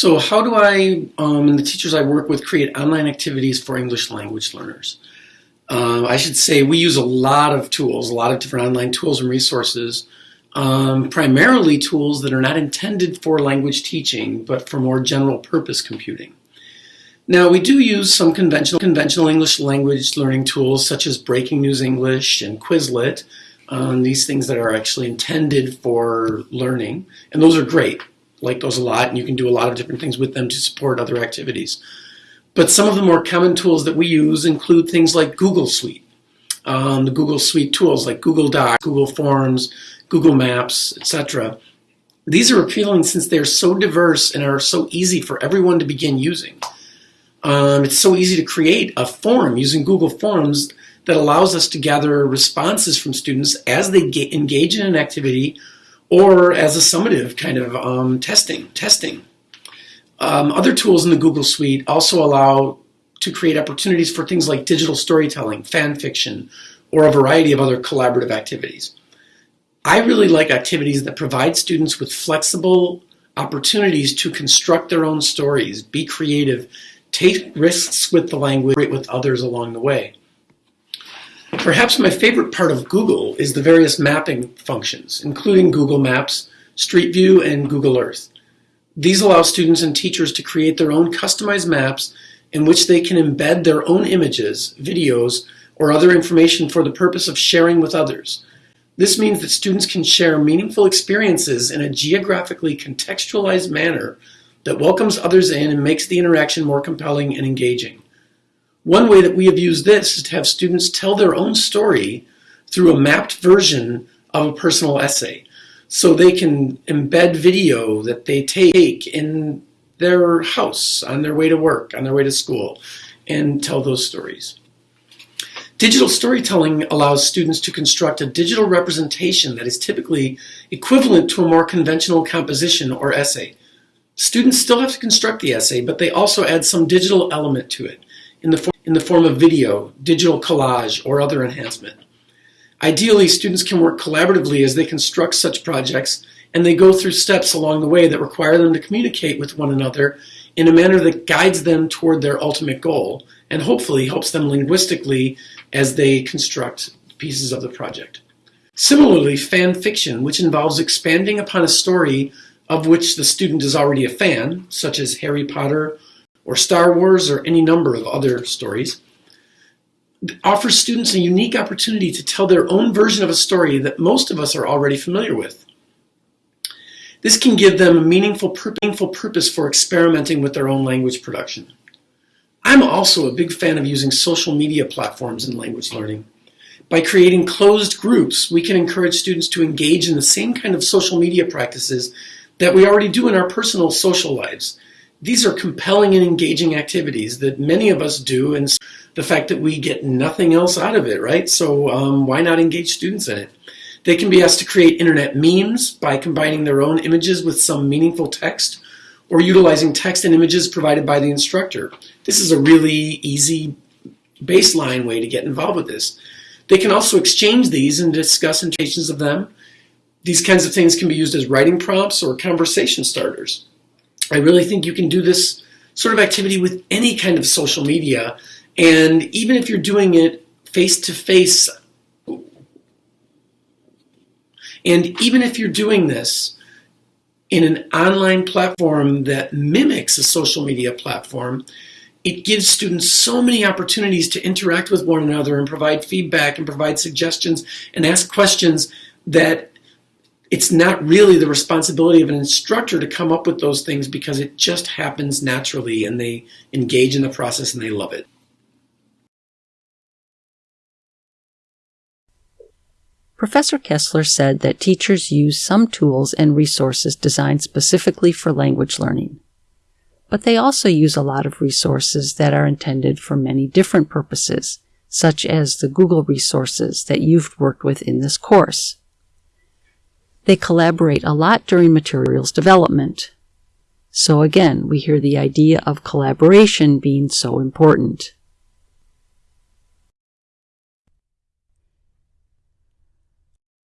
So how do I um, and the teachers I work with create online activities for English language learners? Uh, I should say we use a lot of tools, a lot of different online tools and resources, um, primarily tools that are not intended for language teaching, but for more general purpose computing. Now we do use some conventional, conventional English language learning tools such as Breaking News English and Quizlet, um, these things that are actually intended for learning, and those are great. Like those a lot, and you can do a lot of different things with them to support other activities. But some of the more common tools that we use include things like Google Suite, um, the Google Suite tools like Google Docs, Google Forms, Google Maps, etc. These are appealing since they are so diverse and are so easy for everyone to begin using. Um, it's so easy to create a form using Google Forms that allows us to gather responses from students as they engage in an activity or as a summative kind of um, testing. testing. Um, other tools in the Google Suite also allow to create opportunities for things like digital storytelling, fan fiction, or a variety of other collaborative activities. I really like activities that provide students with flexible opportunities to construct their own stories, be creative, take risks with the language, with others along the way. Perhaps my favorite part of Google is the various mapping functions, including Google Maps, Street View, and Google Earth. These allow students and teachers to create their own customized maps in which they can embed their own images, videos, or other information for the purpose of sharing with others. This means that students can share meaningful experiences in a geographically contextualized manner that welcomes others in and makes the interaction more compelling and engaging. One way that we have used this is to have students tell their own story through a mapped version of a personal essay so they can embed video that they take in their house, on their way to work, on their way to school, and tell those stories. Digital storytelling allows students to construct a digital representation that is typically equivalent to a more conventional composition or essay. Students still have to construct the essay, but they also add some digital element to it in the, in the form of video, digital collage, or other enhancement. Ideally, students can work collaboratively as they construct such projects and they go through steps along the way that require them to communicate with one another in a manner that guides them toward their ultimate goal and hopefully helps them linguistically as they construct pieces of the project. Similarly, fan fiction, which involves expanding upon a story of which the student is already a fan, such as Harry Potter or Star Wars or any number of other stories, offers students a unique opportunity to tell their own version of a story that most of us are already familiar with. This can give them a meaningful, meaningful purpose for experimenting with their own language production. I'm also a big fan of using social media platforms in language learning. By creating closed groups, we can encourage students to engage in the same kind of social media practices that we already do in our personal social lives. These are compelling and engaging activities that many of us do and the fact that we get nothing else out of it, right? So um, why not engage students in it? They can be asked to create internet memes by combining their own images with some meaningful text or utilizing text and images provided by the instructor. This is a really easy baseline way to get involved with this. They can also exchange these and discuss interpretations of them. These kinds of things can be used as writing prompts or conversation starters. I really think you can do this sort of activity with any kind of social media. And even if you're doing it face to face, and even if you're doing this in an online platform that mimics a social media platform, it gives students so many opportunities to interact with one another and provide feedback and provide suggestions and ask questions that it's not really the responsibility of an instructor to come up with those things because it just happens naturally and they engage in the process and they love it. Professor Kessler said that teachers use some tools and resources designed specifically for language learning. But they also use a lot of resources that are intended for many different purposes, such as the Google resources that you've worked with in this course. They collaborate a lot during materials development. So again, we hear the idea of collaboration being so important.